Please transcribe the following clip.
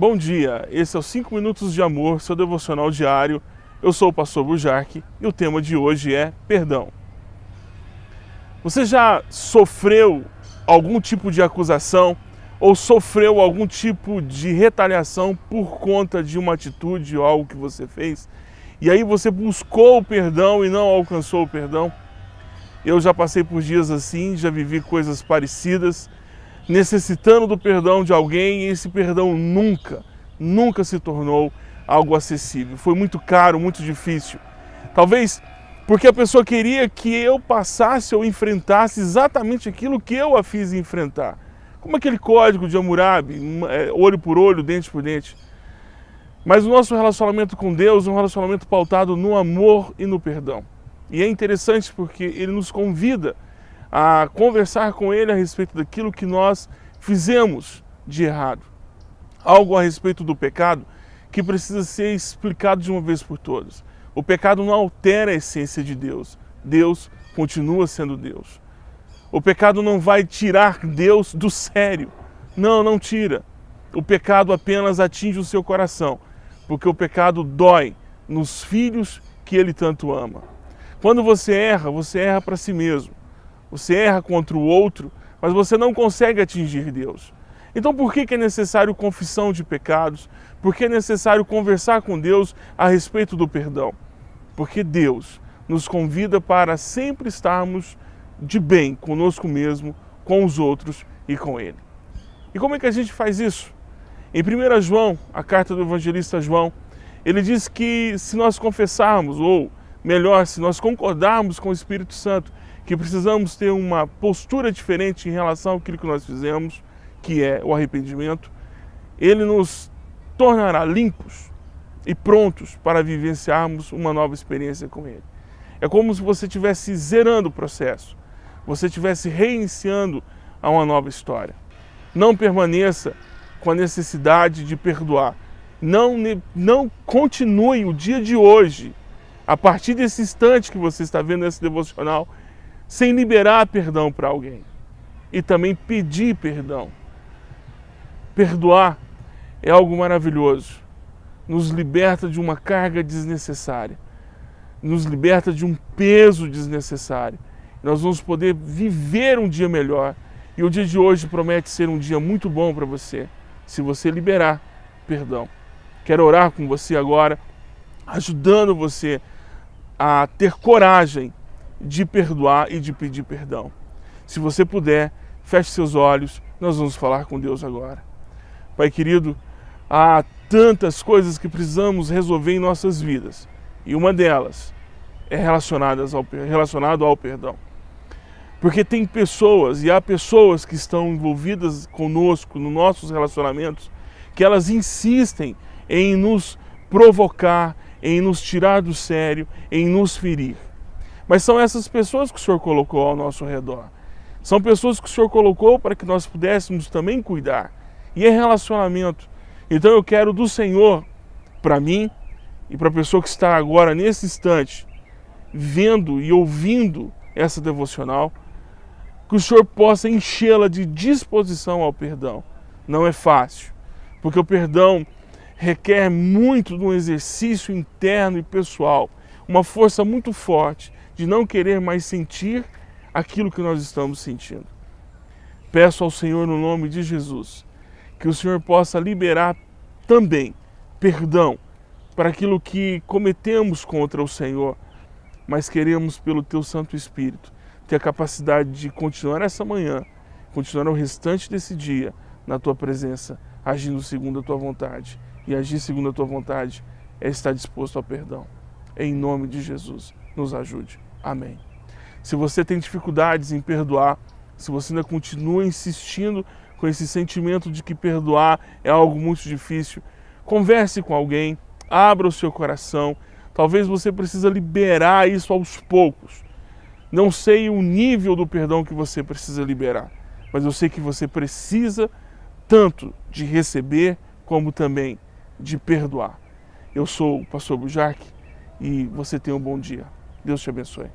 Bom dia, esse é o 5 Minutos de Amor, seu devocional diário. Eu sou o pastor Bujarque e o tema de hoje é perdão. Você já sofreu algum tipo de acusação ou sofreu algum tipo de retaliação por conta de uma atitude ou algo que você fez? E aí você buscou o perdão e não alcançou o perdão? Eu já passei por dias assim, já vivi coisas parecidas necessitando do perdão de alguém e esse perdão nunca, nunca se tornou algo acessível. Foi muito caro, muito difícil. Talvez porque a pessoa queria que eu passasse ou enfrentasse exatamente aquilo que eu a fiz enfrentar. Como aquele código de Hammurabi, é, olho por olho, dente por dente. Mas o nosso relacionamento com Deus é um relacionamento pautado no amor e no perdão. E é interessante porque ele nos convida a conversar com ele a respeito daquilo que nós fizemos de errado. Algo a respeito do pecado que precisa ser explicado de uma vez por todas. O pecado não altera a essência de Deus. Deus continua sendo Deus. O pecado não vai tirar Deus do sério. Não, não tira. O pecado apenas atinge o seu coração, porque o pecado dói nos filhos que ele tanto ama. Quando você erra, você erra para si mesmo você erra contra o outro, mas você não consegue atingir Deus. Então por que é necessário confissão de pecados? Por que é necessário conversar com Deus a respeito do perdão? Porque Deus nos convida para sempre estarmos de bem conosco mesmo, com os outros e com Ele. E como é que a gente faz isso? Em 1 João, a carta do evangelista João, ele diz que se nós confessarmos, ou melhor, se nós concordarmos com o Espírito Santo que precisamos ter uma postura diferente em relação àquilo que nós fizemos, que é o arrependimento, ele nos tornará limpos e prontos para vivenciarmos uma nova experiência com ele. É como se você estivesse zerando o processo, você estivesse reiniciando a uma nova história. Não permaneça com a necessidade de perdoar. Não, não continue o dia de hoje, a partir desse instante que você está vendo esse devocional, sem liberar perdão para alguém e também pedir perdão. Perdoar é algo maravilhoso, nos liberta de uma carga desnecessária, nos liberta de um peso desnecessário. Nós vamos poder viver um dia melhor e o dia de hoje promete ser um dia muito bom para você, se você liberar perdão. Quero orar com você agora, ajudando você a ter coragem de perdoar e de pedir perdão. Se você puder, feche seus olhos, nós vamos falar com Deus agora. Pai querido, há tantas coisas que precisamos resolver em nossas vidas, e uma delas é relacionada ao, relacionado ao perdão. Porque tem pessoas, e há pessoas que estão envolvidas conosco, nos nossos relacionamentos, que elas insistem em nos provocar, em nos tirar do sério, em nos ferir. Mas são essas pessoas que o Senhor colocou ao nosso redor. São pessoas que o Senhor colocou para que nós pudéssemos também cuidar. E é relacionamento. Então eu quero do Senhor, para mim e para a pessoa que está agora, nesse instante, vendo e ouvindo essa devocional, que o Senhor possa enchê-la de disposição ao perdão. Não é fácil, porque o perdão requer muito de um exercício interno e pessoal, uma força muito forte de não querer mais sentir aquilo que nós estamos sentindo. Peço ao Senhor, no nome de Jesus, que o Senhor possa liberar também perdão para aquilo que cometemos contra o Senhor, mas queremos, pelo Teu Santo Espírito, ter a capacidade de continuar essa manhã, continuar o restante desse dia na Tua presença, agindo segundo a Tua vontade. E agir segundo a Tua vontade é estar disposto ao perdão. Em nome de Jesus, nos ajude. Amém. Se você tem dificuldades em perdoar, se você ainda continua insistindo com esse sentimento de que perdoar é algo muito difícil, converse com alguém, abra o seu coração. Talvez você precisa liberar isso aos poucos. Não sei o nível do perdão que você precisa liberar, mas eu sei que você precisa tanto de receber como também de perdoar. Eu sou o pastor Bujarque e você tenha um bom dia. Deus te abençoe.